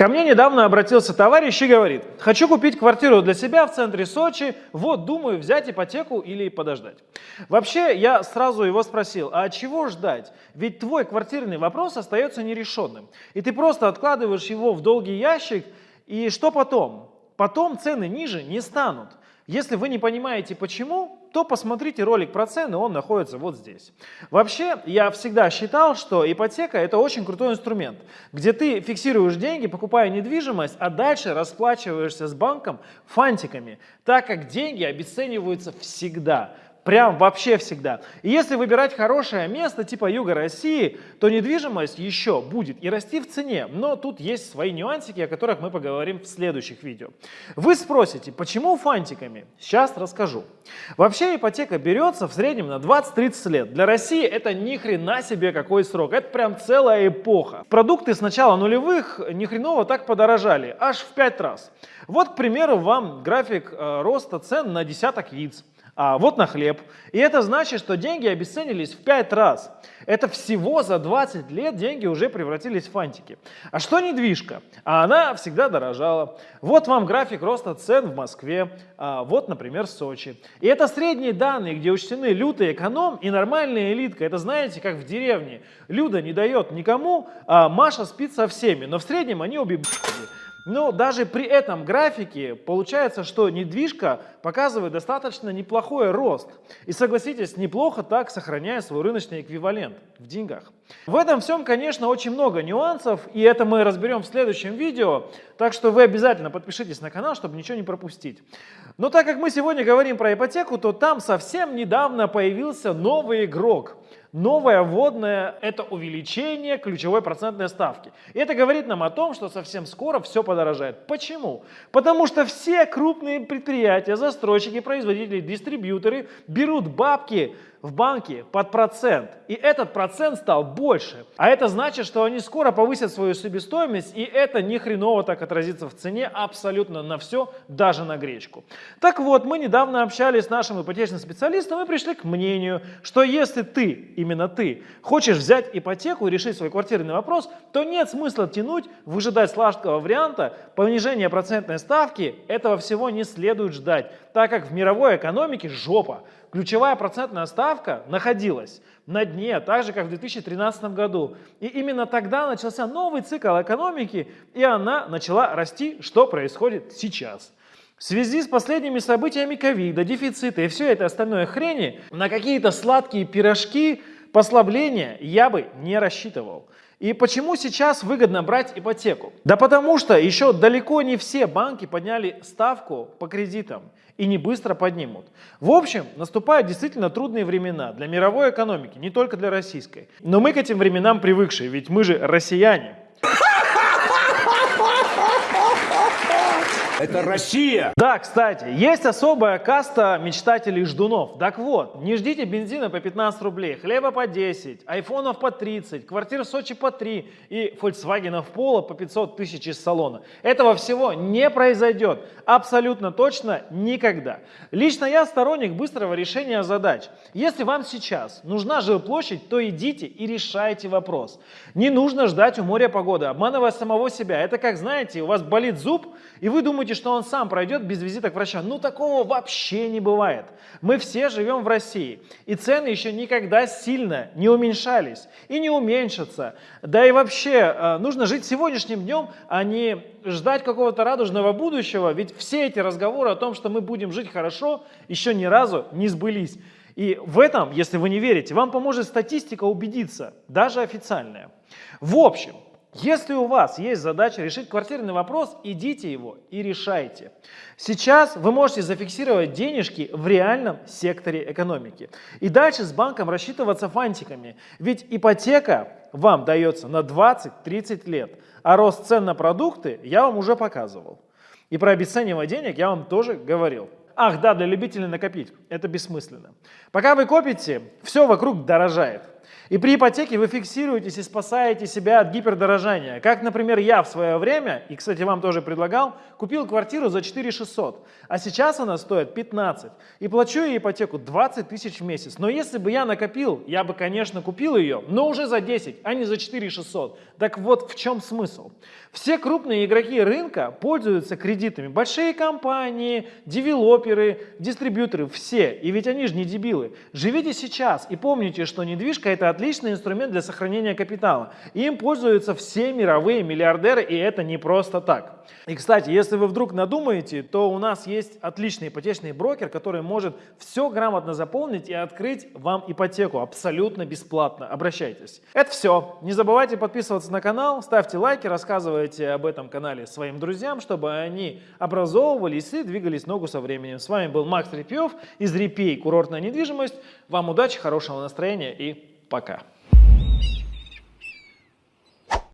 Ко мне недавно обратился товарищ и говорит, хочу купить квартиру для себя в центре Сочи, вот думаю взять ипотеку или подождать. Вообще я сразу его спросил, а чего ждать? Ведь твой квартирный вопрос остается нерешенным. И ты просто откладываешь его в долгий ящик, и что потом? Потом цены ниже не станут. Если вы не понимаете почему, то посмотрите ролик про цены, он находится вот здесь. Вообще, я всегда считал, что ипотека это очень крутой инструмент, где ты фиксируешь деньги, покупая недвижимость, а дальше расплачиваешься с банком фантиками, так как деньги обесцениваются всегда. Прям вообще всегда. И если выбирать хорошее место типа юга России, то недвижимость еще будет и расти в цене. Но тут есть свои нюансики, о которых мы поговорим в следующих видео. Вы спросите, почему фантиками? Сейчас расскажу. Вообще ипотека берется в среднем на 20-30 лет. Для России это ни хрена себе какой срок. Это прям целая эпоха. Продукты с начала нулевых ни хреново так подорожали. Аж в 5 раз. Вот, к примеру, вам график э, роста цен на десяток яиц а вот на хлеб. И это значит, что деньги обесценились в 5 раз. Это всего за 20 лет деньги уже превратились в фантики. А что недвижка? А она всегда дорожала. Вот вам график роста цен в Москве, а вот, например, Сочи. И это средние данные, где учтены лютый эконом и нормальная элитка. Это знаете, как в деревне. Люда не дает никому, а Маша спит со всеми, но в среднем они обе но даже при этом графике получается, что недвижка показывает достаточно неплохой рост. И согласитесь, неплохо так сохраняя свой рыночный эквивалент в деньгах. В этом всем, конечно, очень много нюансов, и это мы разберем в следующем видео, так что вы обязательно подпишитесь на канал, чтобы ничего не пропустить. Но так как мы сегодня говорим про ипотеку, то там совсем недавно появился новый игрок – Новая вводная – это увеличение ключевой процентной ставки. И это говорит нам о том, что совсем скоро все подорожает. Почему? Потому что все крупные предприятия, застройщики, производители, дистрибьюторы берут бабки в банке под процент. И этот процент стал больше. А это значит, что они скоро повысят свою себестоимость, и это ни хреново так отразится в цене абсолютно на все, даже на гречку. Так вот, мы недавно общались с нашим ипотечным специалистом и пришли к мнению, что если ты, именно ты, хочешь взять ипотеку и решить свой квартирный вопрос, то нет смысла тянуть, выжидать сладкого варианта, понижения процентной ставки, этого всего не следует ждать, так как в мировой экономике жопа ключевая процентная ставка находилась на дне, так же, как в 2013 году. И именно тогда начался новый цикл экономики, и она начала расти, что происходит сейчас. В связи с последними событиями ковида, дефицита и все это остальное хрени, на какие-то сладкие пирожки, послабления я бы не рассчитывал. И почему сейчас выгодно брать ипотеку? Да потому что еще далеко не все банки подняли ставку по кредитам и не быстро поднимут. В общем, наступают действительно трудные времена для мировой экономики, не только для российской. Но мы к этим временам привыкшие, ведь мы же россияне. Это Россия! Да, кстати, есть особая каста мечтателей ждунов. Так вот, не ждите бензина по 15 рублей, хлеба по 10, айфонов по 30, квартир в Сочи по 3 и фольксвагенов Пола по 500 тысяч из салона. Этого всего не произойдет. Абсолютно точно никогда. Лично я сторонник быстрого решения задач. Если вам сейчас нужна жилплощадь, то идите и решайте вопрос. Не нужно ждать у моря погоды, обманывая самого себя. Это как, знаете, у вас болит зуб, и вы думаете, думаете, что он сам пройдет без визита к врачу? Ну, такого вообще не бывает. Мы все живем в России, и цены еще никогда сильно не уменьшались и не уменьшатся. Да и вообще, э, нужно жить сегодняшним днем, а не ждать какого-то радужного будущего, ведь все эти разговоры о том, что мы будем жить хорошо, еще ни разу не сбылись. И в этом, если вы не верите, вам поможет статистика убедиться, даже официальная. В общем, если у вас есть задача решить квартирный вопрос, идите его и решайте. Сейчас вы можете зафиксировать денежки в реальном секторе экономики. И дальше с банком рассчитываться фантиками. Ведь ипотека вам дается на 20-30 лет, а рост цен на продукты я вам уже показывал. И про обесценивание денег я вам тоже говорил. Ах, да, для любителей накопить. Это бессмысленно. Пока вы копите, все вокруг дорожает. И при ипотеке вы фиксируетесь и спасаете себя от гипердорожания. Как, например, я в свое время, и, кстати, вам тоже предлагал, купил квартиру за 4 600, а сейчас она стоит 15. И плачу я ипотеку 20 тысяч в месяц. Но если бы я накопил, я бы, конечно, купил ее, но уже за 10, а не за 4 600. Так вот в чем смысл? Все крупные игроки рынка пользуются кредитами. Большие компании, девелоперы, дистрибьюторы, все. И ведь они же не дебилы. Живите сейчас и помните, что недвижка это отличный инструмент для сохранения капитала. Им пользуются все мировые миллиардеры, и это не просто так. И, кстати, если вы вдруг надумаете, то у нас есть отличный ипотечный брокер, который может все грамотно заполнить и открыть вам ипотеку абсолютно бесплатно. Обращайтесь. Это все. Не забывайте подписываться на канал, ставьте лайки, рассказывайте об этом канале своим друзьям, чтобы они образовывались и двигались ногу со временем. С вами был Макс Репьев из Репей Курортная недвижимость. Вам удачи, хорошего настроения и пока.